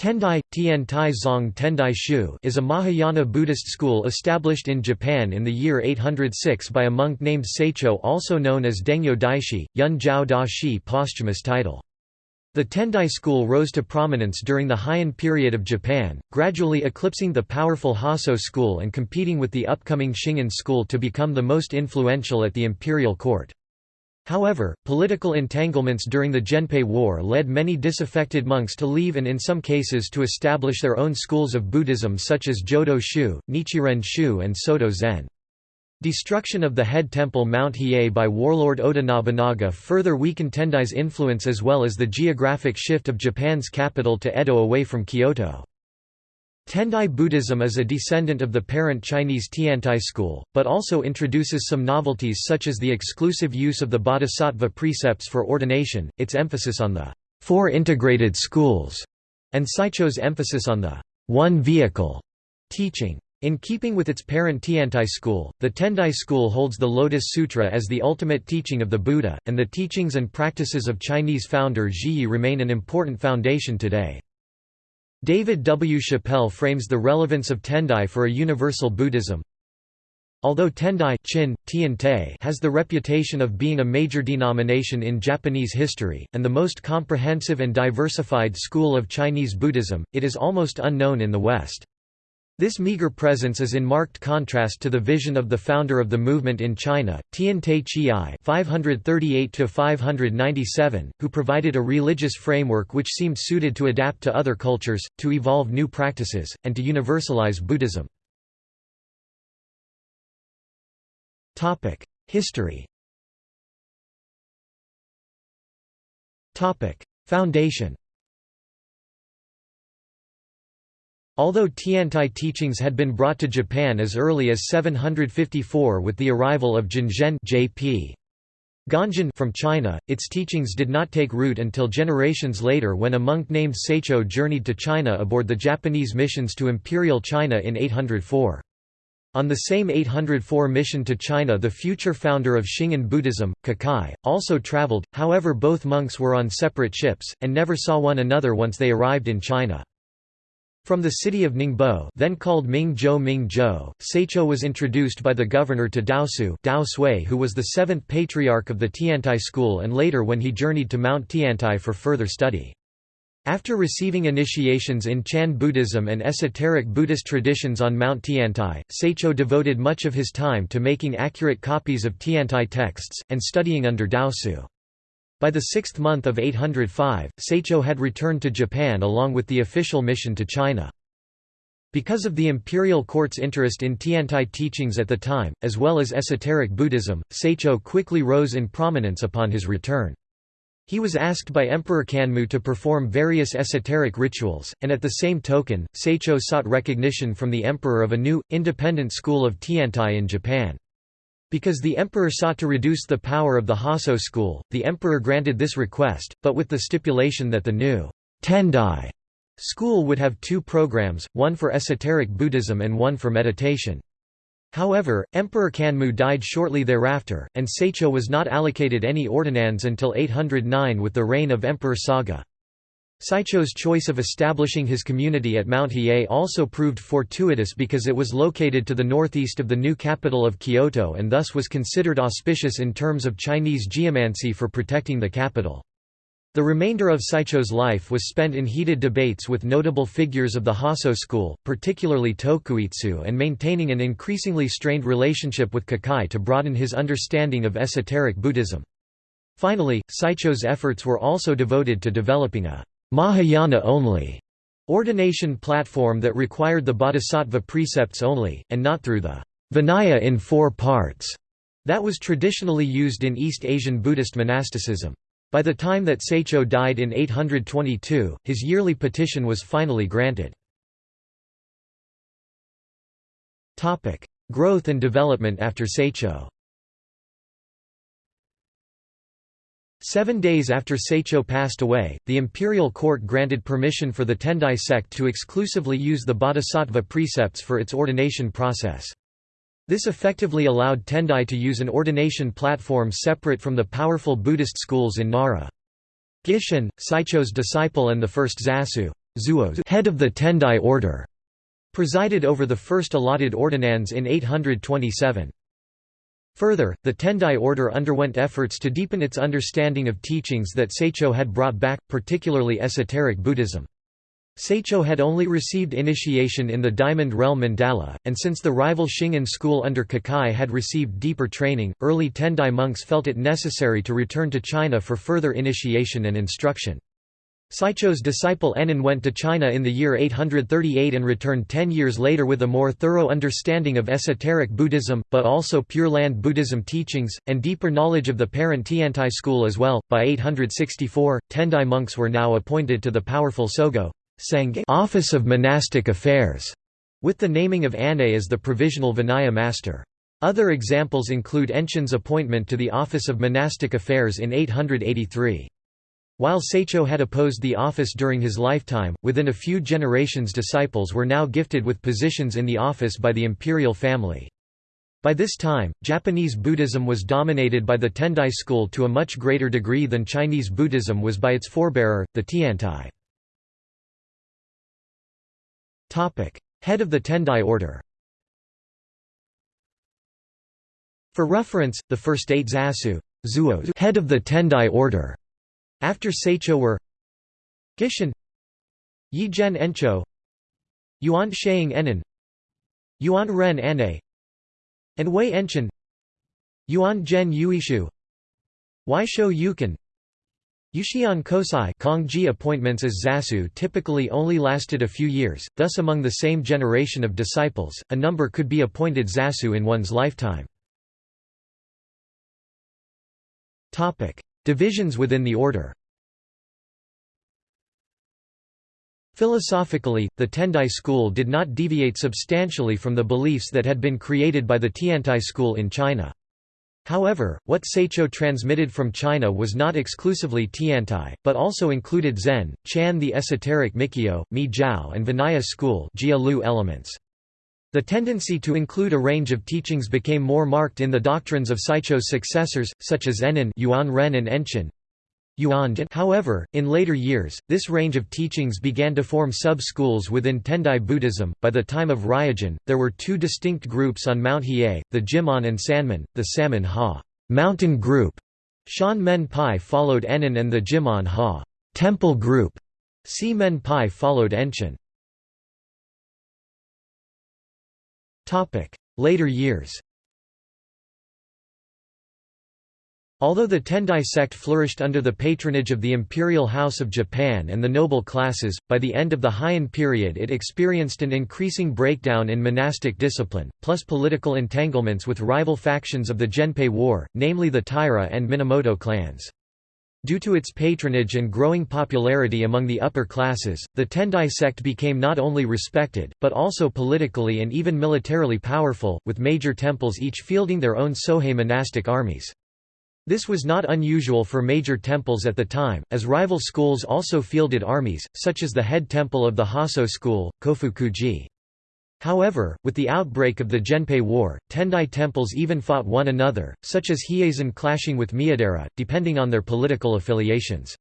Tendai, Tian Tai Zong Tendai Shu is a Mahayana Buddhist school established in Japan in the year 806 by a monk named Saicho also known as Dengyo Daishi, Yun Jiao Da Shi posthumous title. The Tendai school rose to prominence during the Heian period of Japan, gradually eclipsing the powerful Hosso school and competing with the upcoming Shingon school to become the most influential at the imperial court. However, political entanglements during the Genpei War led many disaffected monks to leave and in some cases to establish their own schools of Buddhism such as Jodo Shu, Nichiren Shu and Soto Zen. Destruction of the head temple Mount Hiei by warlord Oda Nobunaga further weakened Tendai's influence as well as the geographic shift of Japan's capital to Edo away from Kyoto. Tendai Buddhism is a descendant of the parent Chinese Tiantai school, but also introduces some novelties such as the exclusive use of the bodhisattva precepts for ordination, its emphasis on the four integrated schools, and Saicho's emphasis on the one vehicle teaching. In keeping with its parent Tiantai school, the Tendai school holds the Lotus Sutra as the ultimate teaching of the Buddha, and the teachings and practices of Chinese founder Zhiyi remain an important foundation today. David W. Chappell frames the relevance of Tendai for a universal Buddhism. Although Tendai Chin, Tian has the reputation of being a major denomination in Japanese history, and the most comprehensive and diversified school of Chinese Buddhism, it is almost unknown in the West. This meager presence is in marked contrast to the vision of the founder of the movement in China, Tian Te Chiai (538–597), who provided a religious framework which seemed suited to adapt to other cultures, to evolve new practices, and to universalize Buddhism. Topic: History. Topic: Foundation. Although Tiantai teachings had been brought to Japan as early as 754 with the arrival of Jianzhen J.P. Ganjin from China, its teachings did not take root until generations later when a monk named Saicho journeyed to China aboard the Japanese missions to Imperial China in 804. On the same 804 mission to China the future founder of Shingon Buddhism, Kukai, also traveled, however both monks were on separate ships, and never saw one another once they arrived in China. From the city of Ningbo then called Mingzhou Mingzhou, Saicho was introduced by the governor to Daosu Dao Sui who was the seventh patriarch of the Tiantai school and later when he journeyed to Mount Tiantai for further study. After receiving initiations in Chan Buddhism and esoteric Buddhist traditions on Mount Tiantai, Saicho devoted much of his time to making accurate copies of Tiantai texts, and studying under Daosu. By the sixth month of 805, Saicho had returned to Japan along with the official mission to China. Because of the imperial court's interest in Tiantai teachings at the time, as well as esoteric Buddhism, Saicho quickly rose in prominence upon his return. He was asked by Emperor Kanmu to perform various esoteric rituals, and at the same token, Saicho sought recognition from the emperor of a new, independent school of Tiantai in Japan. Because the emperor sought to reduce the power of the Hosso school, the emperor granted this request, but with the stipulation that the new Tendai school would have two programs, one for esoteric Buddhism and one for meditation. However, Emperor Kanmu died shortly thereafter, and Saicho was not allocated any ordinands until 809 with the reign of Emperor Saga. Saicho's choice of establishing his community at Mount Hiei also proved fortuitous because it was located to the northeast of the new capital of Kyoto and thus was considered auspicious in terms of Chinese geomancy for protecting the capital. The remainder of Saicho's life was spent in heated debates with notable figures of the Hosso school, particularly Tokuitsu and maintaining an increasingly strained relationship with Kukai to broaden his understanding of esoteric Buddhism. Finally, Saicho's efforts were also devoted to developing a Mahayana only ordination platform that required the bodhisattva precepts only, and not through the Vinaya in four parts that was traditionally used in East Asian Buddhist monasticism. By the time that Saicho died in 822, his yearly petition was finally granted. Growth and development after Saicho Seven days after Saicho passed away, the imperial court granted permission for the Tendai sect to exclusively use the bodhisattva precepts for its ordination process. This effectively allowed Tendai to use an ordination platform separate from the powerful Buddhist schools in Nara. Gishin, Saicho's disciple and the first Zasu Zuo head of the Tendai order, presided over the first allotted ordinands in 827. Further, the Tendai order underwent efforts to deepen its understanding of teachings that Saicho had brought back, particularly esoteric Buddhism. Saicho had only received initiation in the Diamond Realm Mandala, and since the rival Shingon school under Kukai had received deeper training, early Tendai monks felt it necessary to return to China for further initiation and instruction. Saicho's disciple Ennin went to China in the year 838 and returned ten years later with a more thorough understanding of esoteric Buddhism, but also Pure Land Buddhism teachings, and deeper knowledge of the parent Tiantai school as well. By 864, Tendai monks were now appointed to the powerful Sogo office of monastic affairs, with the naming of Ane as the provisional Vinaya master. Other examples include Enchin's appointment to the office of monastic affairs in 883. While Saicho had opposed the office during his lifetime, within a few generations disciples were now gifted with positions in the office by the imperial family. By this time, Japanese Buddhism was dominated by the Tendai school to a much greater degree than Chinese Buddhism was by its forebearer, the Tiantai. Head of the Tendai order For reference, the first eight zasu head of the Tendai order after Saicho were Gishin Yizhen Encho Yuan Sheing Enin Yuan Ren Ane and Wei Enchin Yuan Zhen Yuishu Waisho Yukan Yuxian Kosai Kongji appointments as zasu typically only lasted a few years, thus among the same generation of disciples, a number could be appointed zasu in one's lifetime. Divisions within the order Philosophically, the Tendai school did not deviate substantially from the beliefs that had been created by the Tiantai school in China. However, what Saicho transmitted from China was not exclusively Tiantai, but also included Zen, Chan the esoteric Mikkyo, Mi Jiao and Vinaya school elements. The tendency to include a range of teachings became more marked in the doctrines of Saicho's successors, such as Ennin Yuan Ren and Enchin. However, in later years, this range of teachings began to form sub-schools within Tendai Buddhism. By the time of Ryujin, there were two distinct groups on Mount Hiei, the Jimon and Sanmon, the Salmon Ha mountain group. Shan Men Pai followed Ennin and the Jimon Ha temple group. Si Men Pai followed Enchin. Later years Although the Tendai sect flourished under the patronage of the imperial house of Japan and the noble classes, by the end of the Heian period it experienced an increasing breakdown in monastic discipline, plus political entanglements with rival factions of the Genpei War, namely the Taira and Minamoto clans. Due to its patronage and growing popularity among the upper classes, the Tendai sect became not only respected, but also politically and even militarily powerful, with major temples each fielding their own Sohei monastic armies. This was not unusual for major temples at the time, as rival schools also fielded armies, such as the head temple of the Hosso school, Kofukuji. However, with the outbreak of the Genpei War, Tendai temples even fought one another, such as Hieizan clashing with Miyadera, depending on their political affiliations.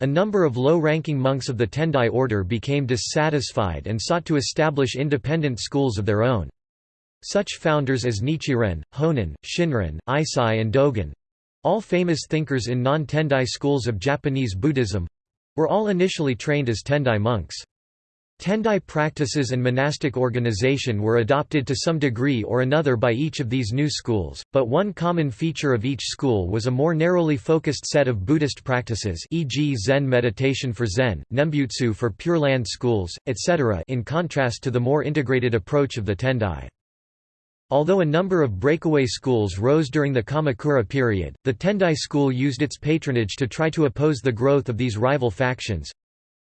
A number of low-ranking monks of the Tendai order became dissatisfied and sought to establish independent schools of their own. Such founders as Nichiren, Honen, Shinran, Eisai and Dogen—all famous thinkers in non-Tendai schools of Japanese Buddhism—were all initially trained as Tendai monks. Tendai practices and monastic organization were adopted to some degree or another by each of these new schools, but one common feature of each school was a more narrowly focused set of Buddhist practices e.g. Zen meditation for Zen, Nembutsu for Pure Land schools, etc. in contrast to the more integrated approach of the Tendai. Although a number of breakaway schools rose during the Kamakura period, the Tendai school used its patronage to try to oppose the growth of these rival factions,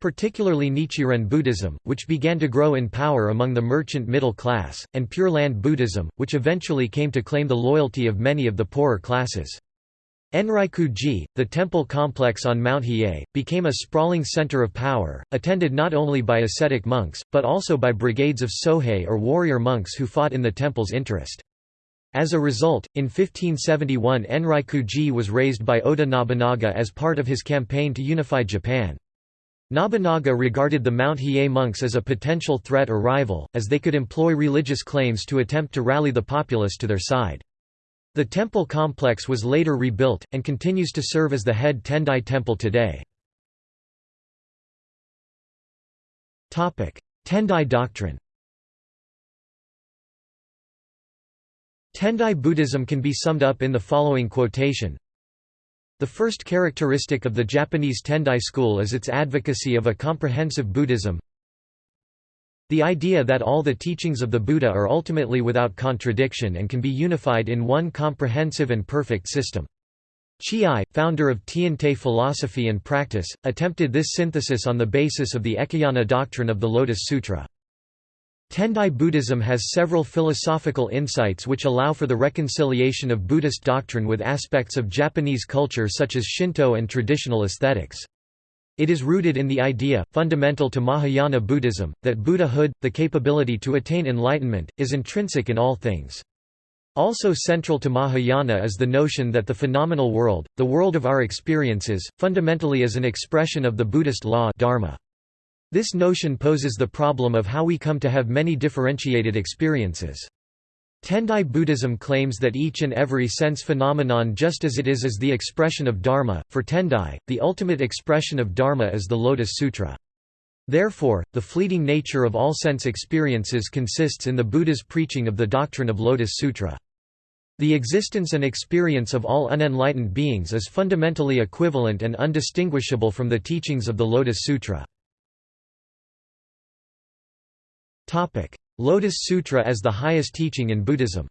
particularly Nichiren Buddhism, which began to grow in power among the merchant middle class, and Pure Land Buddhism, which eventually came to claim the loyalty of many of the poorer classes. Enryaku-ji, the temple complex on Mount Hiei, became a sprawling center of power, attended not only by ascetic monks, but also by brigades of sohei or warrior monks who fought in the temple's interest. As a result, in 1571 Enryaku-ji was razed by Oda Nobunaga as part of his campaign to unify Japan. Nobunaga regarded the Mount Hiei monks as a potential threat or rival, as they could employ religious claims to attempt to rally the populace to their side. The temple complex was later rebuilt, and continues to serve as the head Tendai temple today. Tendai doctrine Tendai Buddhism can be summed up in the following quotation the first characteristic of the Japanese Tendai school is its advocacy of a comprehensive Buddhism. The idea that all the teachings of the Buddha are ultimately without contradiction and can be unified in one comprehensive and perfect system. Chiai, founder of Tiantai philosophy and practice, attempted this synthesis on the basis of the Ekayana doctrine of the Lotus Sutra. Tendai Buddhism has several philosophical insights which allow for the reconciliation of Buddhist doctrine with aspects of Japanese culture such as Shinto and traditional aesthetics. It is rooted in the idea, fundamental to Mahayana Buddhism, that Buddhahood, the capability to attain enlightenment, is intrinsic in all things. Also central to Mahayana is the notion that the phenomenal world, the world of our experiences, fundamentally is an expression of the Buddhist law dharma. This notion poses the problem of how we come to have many differentiated experiences. Tendai Buddhism claims that each and every sense phenomenon just as it is is the expression of Dharma. For Tendai, the ultimate expression of Dharma is the Lotus Sutra. Therefore, the fleeting nature of all sense experiences consists in the Buddha's preaching of the doctrine of Lotus Sutra. The existence and experience of all unenlightened beings is fundamentally equivalent and undistinguishable from the teachings of the Lotus Sutra. Topic: Lotus Sutra as the highest teaching in Buddhism.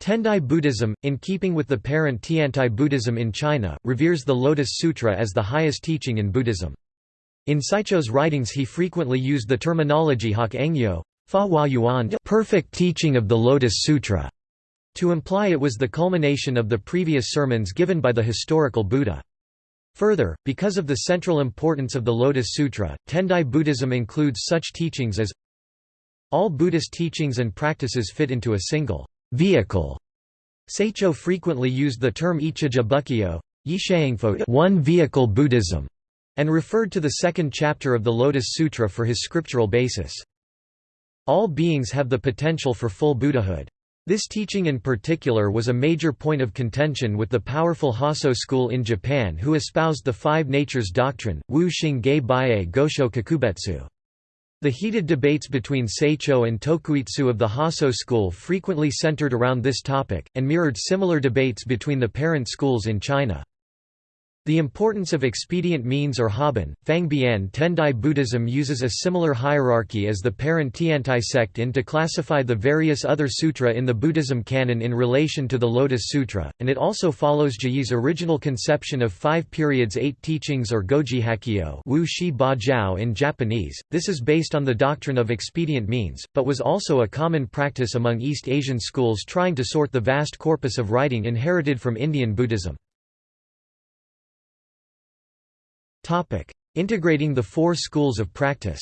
Tendai Buddhism, in keeping with the parent Tiantai Buddhism in China, reveres the Lotus Sutra as the highest teaching in Buddhism. In Saicho's writings he frequently used the terminology Hak Engyo, Fa Hua Yuan perfect teaching of the Lotus Sutra, to imply it was the culmination of the previous sermons given by the historical Buddha. Further, because of the central importance of the Lotus Sutra, Tendai Buddhism includes such teachings as all Buddhist teachings and practices fit into a single vehicle. Saicho frequently used the term Ichija Bukkyo, one vehicle Buddhism, and referred to the second chapter of the Lotus Sutra for his scriptural basis. All beings have the potential for full Buddhahood. This teaching in particular was a major point of contention with the powerful Hosso school in Japan who espoused the Five Natures doctrine, Wu Xing Ge Baie Gosho Kakubetsu. The heated debates between Saicho and Tokuitsu of the Hosso school frequently centered around this topic, and mirrored similar debates between the parent schools in China. The importance of expedient means or Haban, Fangbian Tendai Buddhism uses a similar hierarchy as the parent Tiantai sect in to classify the various other sutra in the Buddhism canon in relation to the Lotus Sutra, and it also follows Zhiyi's original conception of five periods eight teachings or Goji Hakkyo Wu Shi Ba Jiao in Japanese. This is based on the doctrine of expedient means, but was also a common practice among East Asian schools trying to sort the vast corpus of writing inherited from Indian Buddhism. Topic: Integrating the four schools of practice.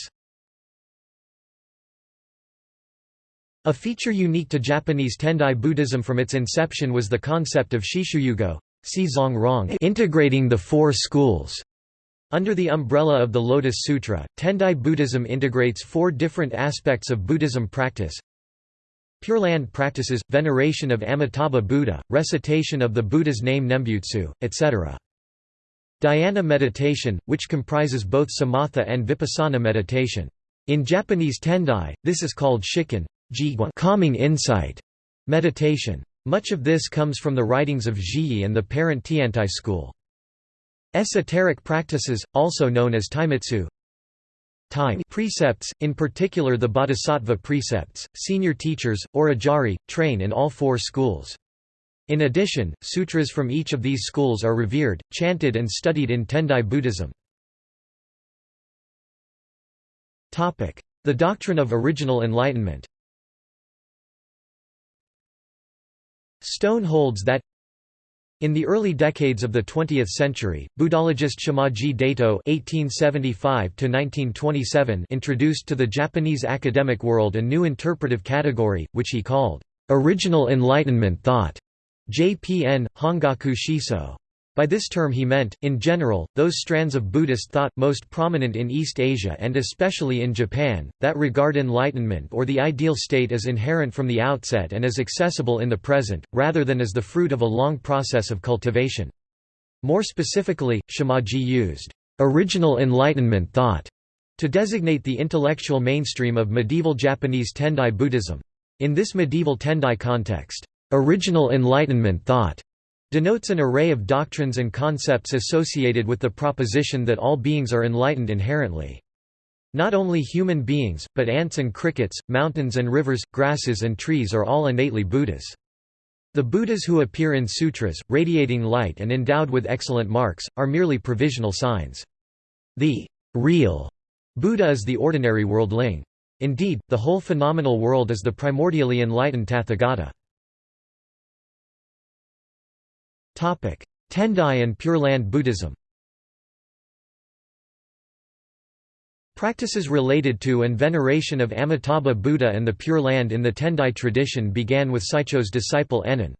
A feature unique to Japanese Tendai Buddhism from its inception was the concept of Shishuyugo, integrating the four schools. Under the umbrella of the Lotus Sutra, Tendai Buddhism integrates four different aspects of Buddhism practice. Pure Land practices, veneration of Amitabha Buddha, recitation of the Buddha's name Nembutsu, etc. Dhyana meditation, which comprises both samatha and vipassana meditation. In Japanese Tendai, this is called shikken calming insight meditation. Much of this comes from the writings of Zhiyi and the parent Tiantai school. Esoteric practices, also known as taimitsu, time precepts, in particular the bodhisattva precepts, senior teachers, or ajari, train in all four schools. In addition, sutras from each of these schools are revered, chanted and studied in Tendai Buddhism. The doctrine of original enlightenment Stone holds that in the early decades of the 20th century, Buddhologist Shimaji Daito (1875–1927) introduced to the Japanese academic world a new interpretive category, which he called original enlightenment thought. JPN, Hongaku Shiso. By this term he meant, in general, those strands of Buddhist thought, most prominent in East Asia and especially in Japan, that regard enlightenment or the ideal state as inherent from the outset and as accessible in the present, rather than as the fruit of a long process of cultivation. More specifically, Shimaji used, "...original enlightenment thought", to designate the intellectual mainstream of medieval Japanese Tendai Buddhism. In this medieval Tendai context, "...original enlightenment thought", denotes an array of doctrines and concepts associated with the proposition that all beings are enlightened inherently. Not only human beings, but ants and crickets, mountains and rivers, grasses and trees are all innately Buddhas. The Buddhas who appear in sutras, radiating light and endowed with excellent marks, are merely provisional signs. The real Buddha is the ordinary worldling. Indeed, the whole phenomenal world is the primordially enlightened Tathagata. Tendai and Pure Land Buddhism Practices related to and veneration of Amitabha Buddha and the Pure Land in the Tendai tradition began with Saicho's disciple Ennin.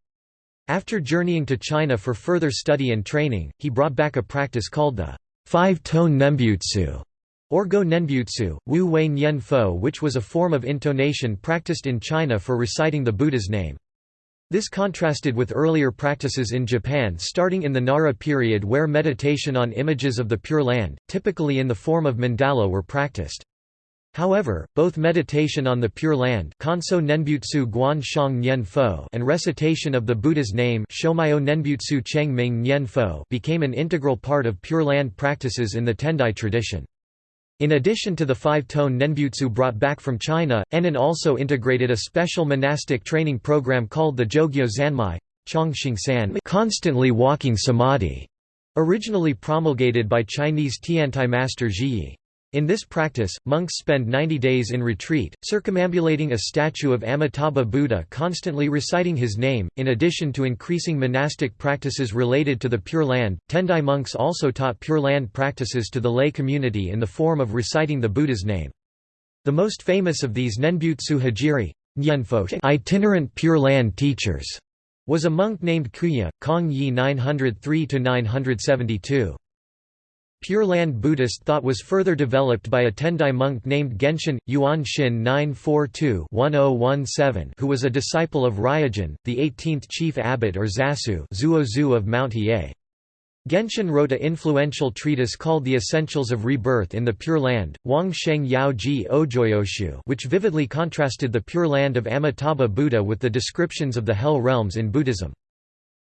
After journeying to China for further study and training, he brought back a practice called the five-tone Nembutsu, or Go Nenbutsu, Wu Wei Nyen Fo which was a form of intonation practiced in China for reciting the Buddha's name. This contrasted with earlier practices in Japan starting in the Nara period where meditation on images of the Pure Land, typically in the form of mandala were practiced. However, both meditation on the Pure Land Kanso Nenbutsu Guan Shang Fo and recitation of the Buddha's name Shomayo Nenbutsu Cheng Ming Fo became an integral part of Pure Land practices in the Tendai tradition. In addition to the five-tone Nenbutsu brought back from China, Ennin also integrated a special monastic training program called the Jogyo Zanmai constantly walking samadhi, originally promulgated by Chinese Tiantai master Zhiyi. In this practice, monks spend 90 days in retreat, circumambulating a statue of Amitabha Buddha constantly reciting his name. In addition to increasing monastic practices related to the Pure Land, Tendai monks also taught Pure Land practices to the lay community in the form of reciting the Buddha's name. The most famous of these Nenbutsu Hijiri itinerant Pure Land teachers was a monk named Kuya, Kong Yi 903–972. Pure Land Buddhist thought was further developed by a Tendai monk named Genshin, Yuan Shin 942-1017 who was a disciple of Ryogen, the 18th chief abbot or Zasu Zuozu of Mount Hiei. Genshin wrote a influential treatise called The Essentials of Rebirth in the Pure Land, Wang Sheng Yao Ji Ojoyoshu which vividly contrasted the Pure Land of Amitabha Buddha with the descriptions of the Hell realms in Buddhism.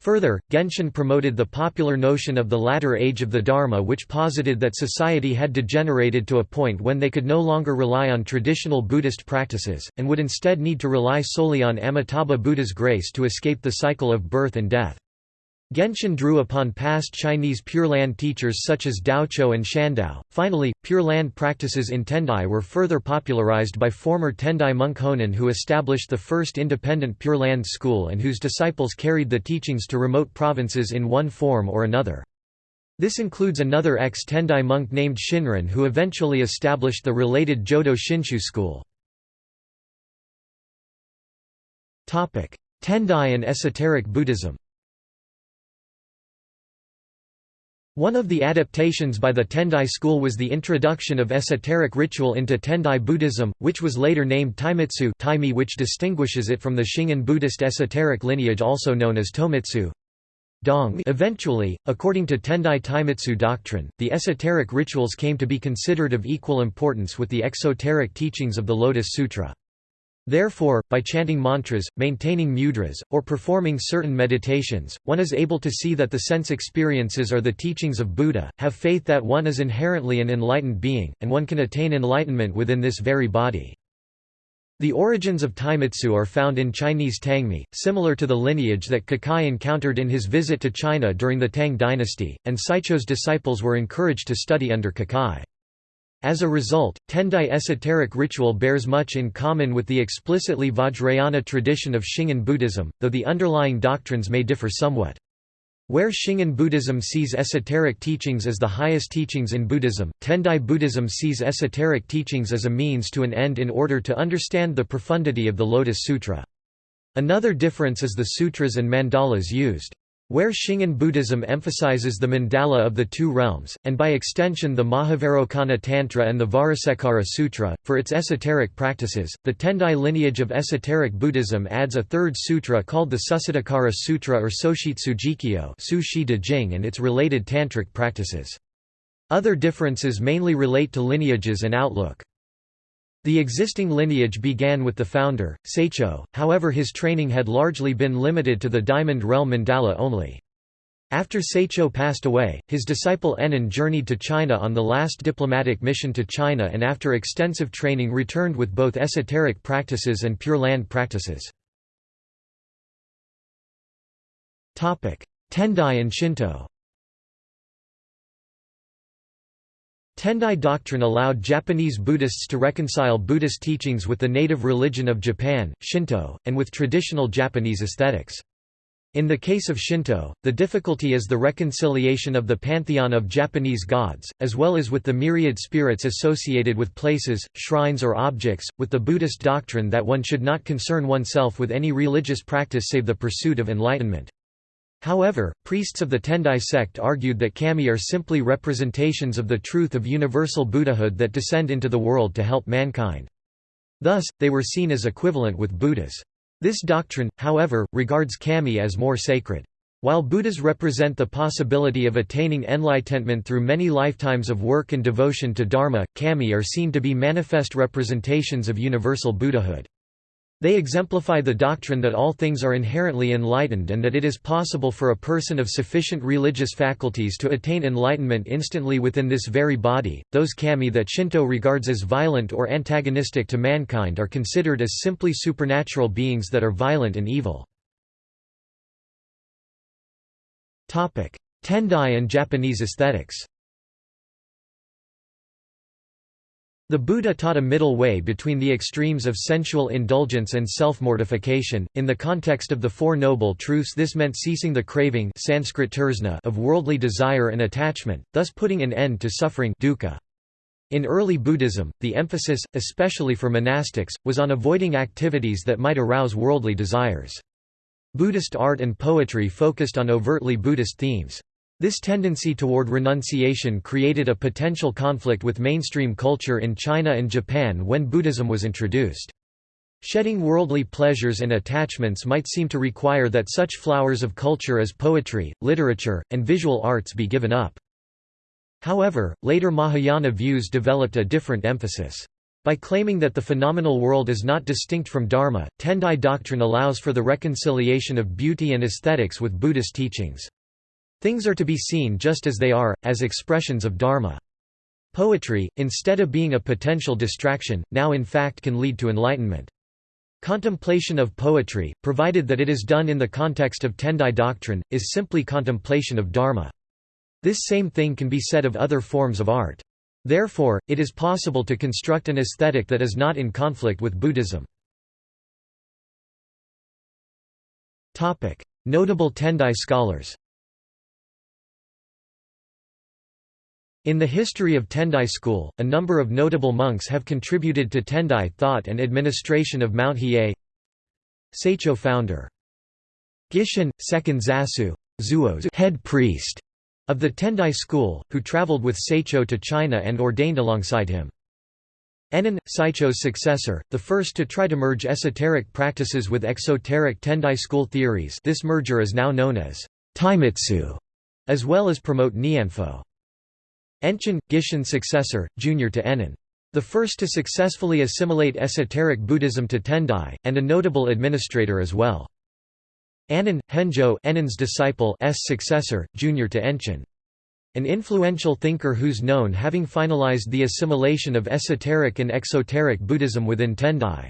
Further, Genshin promoted the popular notion of the latter age of the Dharma which posited that society had degenerated to a point when they could no longer rely on traditional Buddhist practices, and would instead need to rely solely on Amitabha Buddha's grace to escape the cycle of birth and death. Genshin drew upon past Chinese Pure Land teachers such as Daochuo and Shandao. Finally, Pure Land practices in Tendai were further popularized by former Tendai monk Honen who established the first independent Pure Land school and whose disciples carried the teachings to remote provinces in one form or another. This includes another ex-Tendai monk named Shinran who eventually established the related Jodo Shinshu school. Tendai and esoteric Buddhism One of the adaptations by the Tendai school was the introduction of esoteric ritual into Tendai Buddhism, which was later named Taimitsu taimi which distinguishes it from the Shingon Buddhist esoteric lineage also known as Tomitsu. Dong. Eventually, according to Tendai Taimitsu doctrine, the esoteric rituals came to be considered of equal importance with the exoteric teachings of the Lotus Sutra. Therefore, by chanting mantras, maintaining mudras, or performing certain meditations, one is able to see that the sense experiences are the teachings of Buddha, have faith that one is inherently an enlightened being, and one can attain enlightenment within this very body. The origins of Taimitsu are found in Chinese Tangmi, similar to the lineage that Kukai encountered in his visit to China during the Tang dynasty, and Saicho's disciples were encouraged to study under Kukai. As a result, Tendai esoteric ritual bears much in common with the explicitly Vajrayana tradition of Shingon Buddhism, though the underlying doctrines may differ somewhat. Where Shingon Buddhism sees esoteric teachings as the highest teachings in Buddhism, Tendai Buddhism sees esoteric teachings as a means to an end in order to understand the profundity of the Lotus Sutra. Another difference is the sutras and mandalas used. Where Shingon Buddhism emphasizes the mandala of the two realms, and by extension the Mahavairocana Tantra and the Vajrasekhara Sutra, for its esoteric practices, the Tendai lineage of esoteric Buddhism adds a third sutra called the Susiddhikara Sutra or Soshitsu Jikyo and its related tantric practices. Other differences mainly relate to lineages and outlook. The existing lineage began with the founder, Saicho, however his training had largely been limited to the Diamond Realm mandala only. After Saicho passed away, his disciple Ennin journeyed to China on the last diplomatic mission to China and after extensive training returned with both esoteric practices and Pure Land practices. Tendai and Shinto Tendai doctrine allowed Japanese Buddhists to reconcile Buddhist teachings with the native religion of Japan, Shinto, and with traditional Japanese aesthetics. In the case of Shinto, the difficulty is the reconciliation of the pantheon of Japanese gods, as well as with the myriad spirits associated with places, shrines or objects, with the Buddhist doctrine that one should not concern oneself with any religious practice save the pursuit of enlightenment. However, priests of the Tendai sect argued that kami are simply representations of the truth of universal Buddhahood that descend into the world to help mankind. Thus, they were seen as equivalent with Buddhas. This doctrine, however, regards kami as more sacred. While Buddhas represent the possibility of attaining enlightenment through many lifetimes of work and devotion to Dharma, kami are seen to be manifest representations of universal Buddhahood. They exemplify the doctrine that all things are inherently enlightened and that it is possible for a person of sufficient religious faculties to attain enlightenment instantly within this very body. Those kami that Shinto regards as violent or antagonistic to mankind are considered as simply supernatural beings that are violent and evil. Tendai and Japanese aesthetics The Buddha taught a middle way between the extremes of sensual indulgence and self-mortification. In the context of the Four Noble Truths this meant ceasing the craving Sanskrit of worldly desire and attachment, thus putting an end to suffering dukkha. In early Buddhism, the emphasis, especially for monastics, was on avoiding activities that might arouse worldly desires. Buddhist art and poetry focused on overtly Buddhist themes. This tendency toward renunciation created a potential conflict with mainstream culture in China and Japan when Buddhism was introduced. Shedding worldly pleasures and attachments might seem to require that such flowers of culture as poetry, literature, and visual arts be given up. However, later Mahayana views developed a different emphasis. By claiming that the phenomenal world is not distinct from Dharma, Tendai doctrine allows for the reconciliation of beauty and aesthetics with Buddhist teachings. Things are to be seen just as they are, as expressions of Dharma. Poetry, instead of being a potential distraction, now in fact can lead to enlightenment. Contemplation of poetry, provided that it is done in the context of Tendai doctrine, is simply contemplation of Dharma. This same thing can be said of other forms of art. Therefore, it is possible to construct an aesthetic that is not in conflict with Buddhism. Notable Tendai scholars In the history of Tendai school, a number of notable monks have contributed to Tendai thought and administration of Mount Hiei Saicho founder Gishin, second Zasu, Zuo's head priest of the Tendai school, who traveled with Saicho to China and ordained alongside him. Ennin, Saicho's successor, the first to try to merge esoteric practices with exoteric Tendai school theories this merger is now known as Taimitsu, as well as promote Nianfo. Enchin, Gishin's successor, junior to Ennin. The first to successfully assimilate esoteric Buddhism to Tendai, and a notable administrator as well. Annin, Henjo Ennin's disciple S successor, junior to Enchin. An influential thinker who's known having finalized the assimilation of esoteric and exoteric Buddhism within Tendai.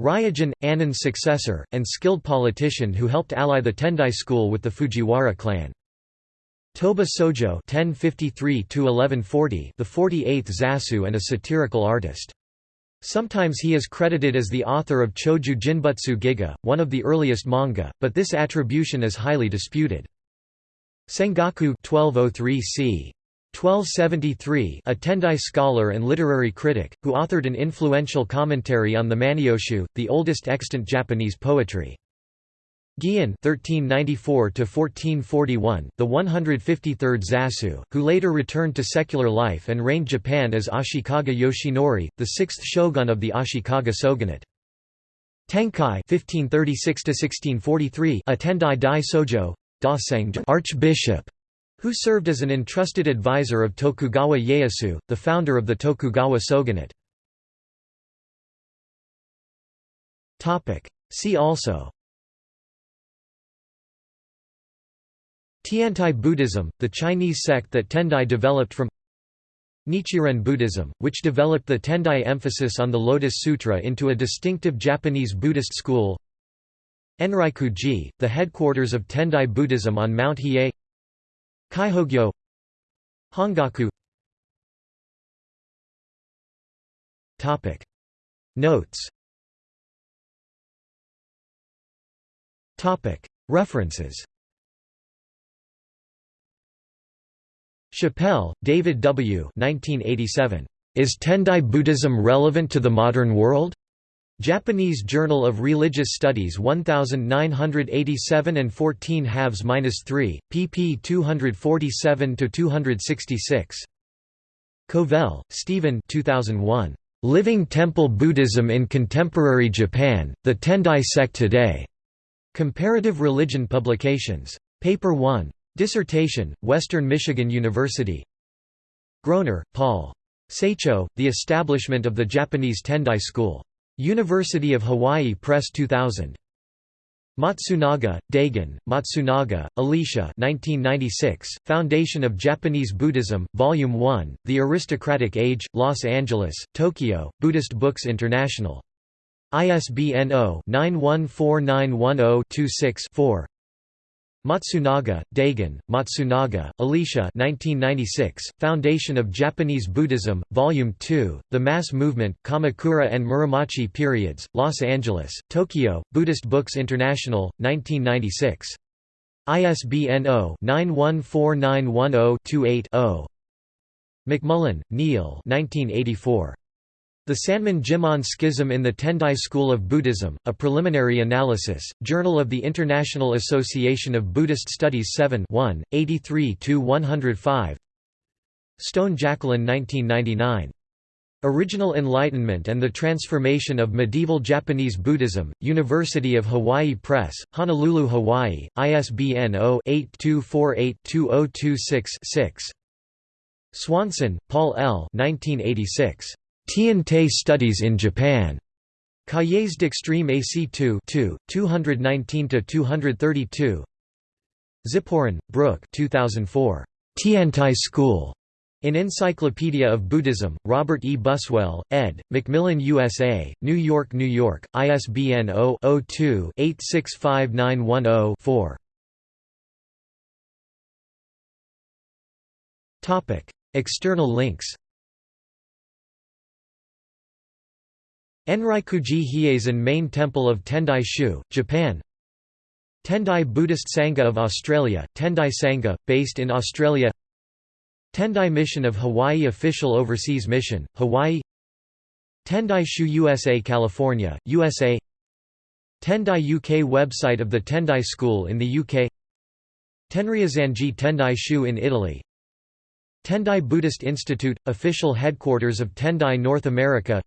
Ryujin, Annin's successor, and skilled politician who helped ally the Tendai school with the Fujiwara clan. Toba Sojo (1053–1140), the 48th Zasu, and a satirical artist. Sometimes he is credited as the author of Choju Jinbutsu Giga, one of the earliest manga, but this attribution is highly disputed. Sengaku 1203 c. 1273 a Tendai scholar and literary critic, who authored an influential commentary on the Manyoshu, the oldest extant Japanese poetry. Gian (1394–1441), the 153rd Zasu, who later returned to secular life and reigned Japan as Ashikaga Yoshinori, the sixth shogun of the Ashikaga shogunate. Tenkai (1536–1643), a Tendai Dai Sojo, Archbishop, who served as an entrusted advisor of Tokugawa Ieyasu, the founder of the Tokugawa shogunate. See also Tiantai Buddhism, the Chinese sect that Tendai developed from Nichiren Buddhism, which developed the Tendai emphasis on the Lotus Sutra into a distinctive Japanese Buddhist school. Enryaku-ji, the headquarters of Tendai Buddhism on Mount Hiei. Kaihogyo. Hongaku. Notes. References Chappell, David W. 1987. Is Tendai Buddhism relevant to the modern world? Japanese Journal of Religious Studies 1987 and 14 halves 3, pp 247–266. Covell, Stephen 2001. Living Temple Buddhism in Contemporary Japan, The Tendai Sect Today. Comparative Religion Publications. Paper 1. Dissertation, Western Michigan University Groner, Paul. Saicho, The Establishment of the Japanese Tendai School. University of Hawaii Press 2000. Matsunaga, Daigen, Matsunaga, Alicia 1996, Foundation of Japanese Buddhism, Volume 1, The Aristocratic Age, Los Angeles, Tokyo, Buddhist Books International. ISBN 0-914910-26-4 Matsunaga, Daigen, Matsunaga, Alicia 1996, Foundation of Japanese Buddhism, Volume 2, The Mass Movement, Kamakura and Muromachi Periods, Los Angeles, Tokyo, Buddhist Books International, 1996. ISBN 0-914910-28-0 McMullen, Neil 1984. The Sanmon Jimon Schism in the Tendai School of Buddhism, A Preliminary Analysis, Journal of the International Association of Buddhist Studies 7 1, 83–105 Stone Jacqueline 1999. Original Enlightenment and the Transformation of Medieval Japanese Buddhism, University of Hawaii Press, Honolulu, Hawaii, ISBN 0-8248-2026-6. Swanson, Paul L. 1986. Tiantai Studies in Japan. Cahiers d'Extreme AC2 219–232 Ziporyn, Brooke 2004. Tiantai School. In Encyclopedia of Buddhism, Robert E. Buswell, ed., Macmillan USA, New York, New York, ISBN 0-02-865910-4. External links Enryaku-ji Hieizan Main Temple of Tendai Shu, Japan. Tendai Buddhist Sangha of Australia, Tendai Sangha, based in Australia. Tendai Mission of Hawaii Official Overseas Mission, Hawaii. Tendai Shu USA California, USA Tendai UK website of the Tendai School in the UK Tenryazanji Tendai Shu in Italy. Tendai Buddhist Institute, official headquarters of Tendai North America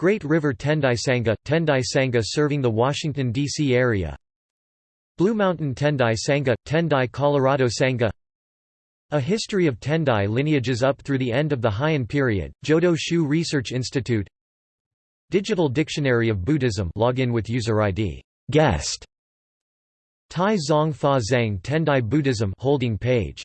Great River Tendai Sangha, Tendai Sangha serving the Washington, D.C. area. Blue Mountain Tendai Sangha, Tendai Colorado Sangha A history of Tendai lineages up through the end of the Heian period, Jodo Shu Research Institute. Digital Dictionary of Buddhism login with user ID guest. Tai Zong Fa Zhang Tendai Buddhism holding page